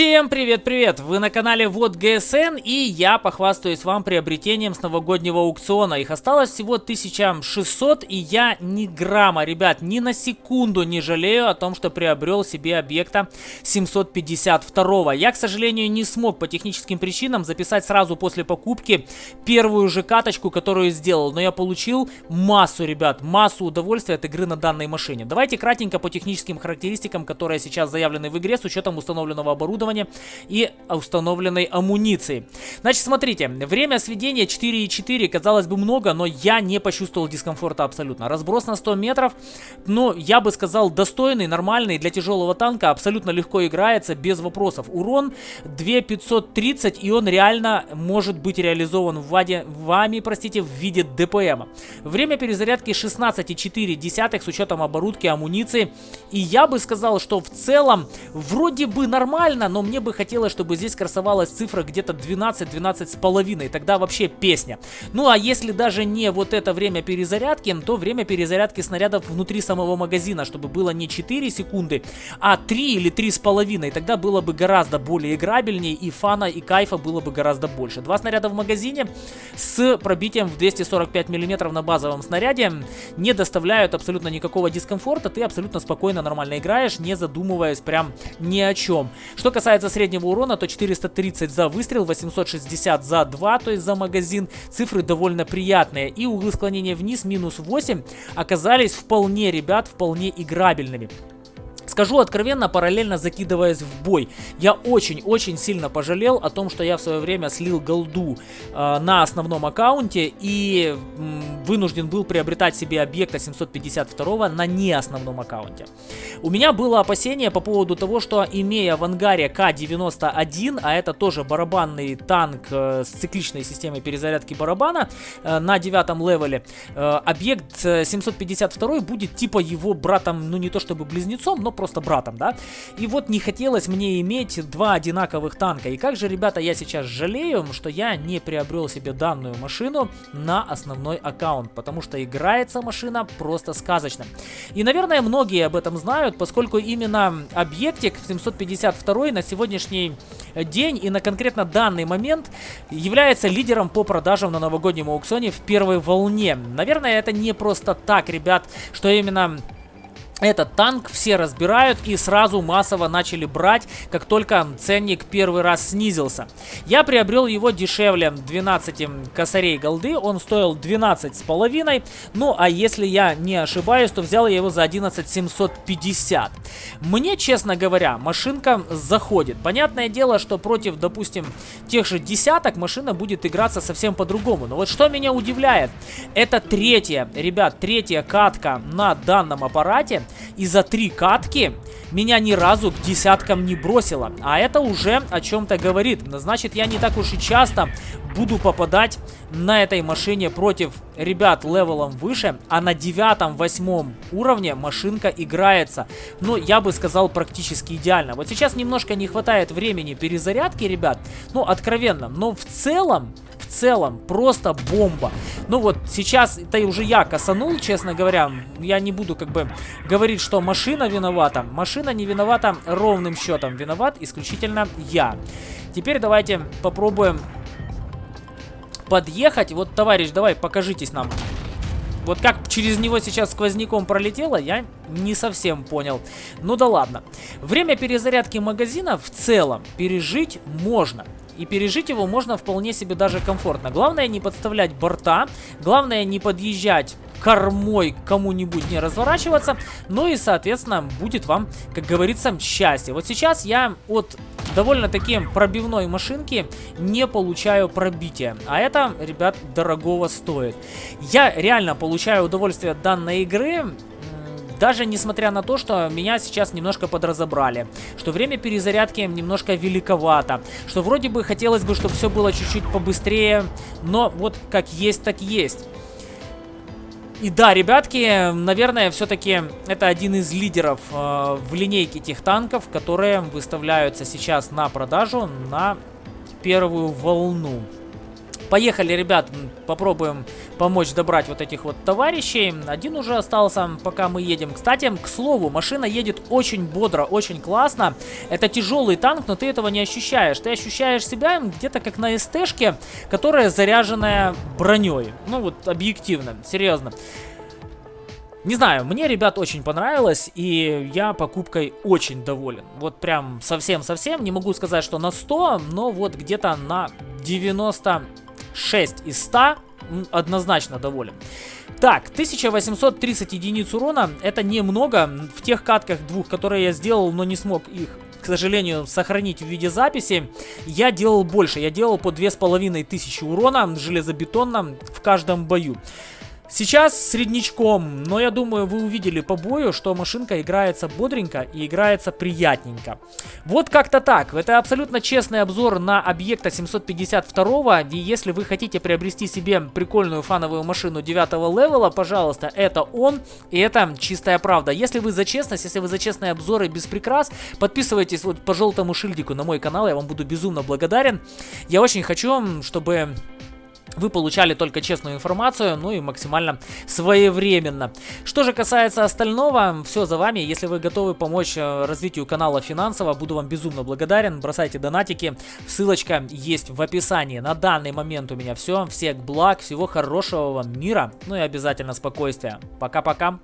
Всем привет-привет! Вы на канале Вот ГСН и я похвастаюсь вам приобретением с новогоднего аукциона. Их осталось всего 1600 и я ни грамма, ребят, ни на секунду не жалею о том, что приобрел себе объекта 752. Я, к сожалению, не смог по техническим причинам записать сразу после покупки первую же каточку, которую сделал. Но я получил массу, ребят, массу удовольствия от игры на данной машине. Давайте кратенько по техническим характеристикам, которые сейчас заявлены в игре с учетом установленного оборудования оборудования и установленной амуниции. Значит, смотрите, время сведения 4,4, казалось бы много, но я не почувствовал дискомфорта абсолютно. Разброс на 100 метров, ну, я бы сказал, достойный, нормальный для тяжелого танка, абсолютно легко играется, без вопросов. Урон 2530, и он реально может быть реализован в ваде, вами, простите, в виде ДПМа. Время перезарядки 16,4 с учетом оборудки, амуниции, и я бы сказал, что в целом вроде бы нормально, но мне бы хотелось, чтобы здесь красовалась цифра где-то 12-12 с половиной, тогда вообще песня. Ну а если даже не вот это время перезарядки, то время перезарядки снарядов внутри самого магазина, чтобы было не 4 секунды, а 3 или 3 с половиной, тогда было бы гораздо более играбельнее и фана и кайфа было бы гораздо больше. Два снаряда в магазине с пробитием в 245 мм на базовом снаряде не доставляют абсолютно никакого дискомфорта, ты абсолютно спокойно, нормально играешь, не задумываясь прям ни о чем. Что касается среднего урона, то 430 за выстрел, 860 за 2, то есть за магазин. Цифры довольно приятные. И углы склонения вниз минус 8 оказались вполне, ребят, вполне играбельными. Скажу откровенно, параллельно закидываясь в бой, я очень-очень сильно пожалел о том, что я в свое время слил голду э, на основном аккаунте и м, вынужден был приобретать себе объекта 752 на не основном аккаунте. У меня было опасение по поводу того, что имея в ангаре К-91, а это тоже барабанный танк э, с цикличной системой перезарядки барабана э, на девятом левеле, э, объект 752 будет типа его братом, ну не то чтобы близнецом, но просто братом, да? И вот не хотелось мне иметь два одинаковых танка. И как же, ребята, я сейчас жалею, что я не приобрел себе данную машину на основной аккаунт, потому что играется машина просто сказочно. И, наверное, многие об этом знают, поскольку именно объектик 752 на сегодняшний день и на конкретно данный момент является лидером по продажам на новогоднем аукционе в первой волне. Наверное, это не просто так, ребят, что именно этот танк все разбирают и сразу массово начали брать, как только ценник первый раз снизился. Я приобрел его дешевле 12 косарей голды, он стоил 12 с половиной. Ну а если я не ошибаюсь, то взял я его за 11 750. Мне, честно говоря, машинка заходит. Понятное дело, что против, допустим, тех же десяток машина будет играться совсем по-другому. Но вот что меня удивляет, это третья, ребят, третья катка на данном аппарате. И за три катки меня ни разу к десяткам не бросило. А это уже о чем-то говорит. Значит, я не так уж и часто буду попадать на этой машине против ребят level ом выше, а на девятом-восьмом уровне машинка играется. Ну, я бы сказал, практически идеально. Вот сейчас немножко не хватает времени перезарядки, ребят, ну, откровенно. Но в целом, целом просто бомба. Ну вот сейчас это уже я косанул, честно говоря. Я не буду как бы говорить, что машина виновата. Машина не виновата ровным счетом. Виноват исключительно я. Теперь давайте попробуем подъехать. Вот, товарищ, давай, покажитесь нам. Вот как через него сейчас сквозняком пролетело, я не совсем понял. Ну да ладно. Время перезарядки магазина в целом пережить можно. И пережить его можно вполне себе даже комфортно. Главное не подставлять борта, главное не подъезжать кормой кому-нибудь не разворачиваться. Ну и, соответственно, будет вам, как говорится, счастье. Вот сейчас я от довольно-таки пробивной машинки не получаю пробития. А это, ребят, дорогого стоит. Я реально получаю удовольствие от данной игры. Даже несмотря на то, что меня сейчас немножко подразобрали, что время перезарядки немножко великовато, что вроде бы хотелось бы, чтобы все было чуть-чуть побыстрее, но вот как есть, так есть. И да, ребятки, наверное, все-таки это один из лидеров э, в линейке тех танков, которые выставляются сейчас на продажу на первую волну. Поехали, ребят, попробуем помочь добрать вот этих вот товарищей. Один уже остался, пока мы едем. Кстати, к слову, машина едет очень бодро, очень классно. Это тяжелый танк, но ты этого не ощущаешь. Ты ощущаешь себя где-то как на СТшке, которая заряженная броней. Ну вот, объективно, серьезно. Не знаю, мне, ребят, очень понравилось, и я покупкой очень доволен. Вот прям совсем-совсем, не могу сказать, что на 100, но вот где-то на 96 из 100 однозначно доволен. Так, 1830 единиц урона, это немного. В тех катках двух, которые я сделал, но не смог их к сожалению, сохранить в виде записи, я делал больше. Я делал по 2500 урона железобетонно в каждом бою. Сейчас среднячком, но я думаю, вы увидели по бою, что машинка играется бодренько и играется приятненько. Вот как-то так. Это абсолютно честный обзор на объекта 752. И если вы хотите приобрести себе прикольную фановую машину 9 левела, пожалуйста, это он. И это чистая правда. Если вы за честность, если вы за честные обзоры без прикрас, подписывайтесь вот по желтому шильдику на мой канал. Я вам буду безумно благодарен. Я очень хочу, чтобы вы получали только честную информацию, ну и максимально своевременно. Что же касается остального, все за вами. Если вы готовы помочь э, развитию канала финансово, буду вам безумно благодарен. Бросайте донатики, ссылочка есть в описании. На данный момент у меня все. Всех благ, всего хорошего вам мира, ну и обязательно спокойствия. Пока-пока.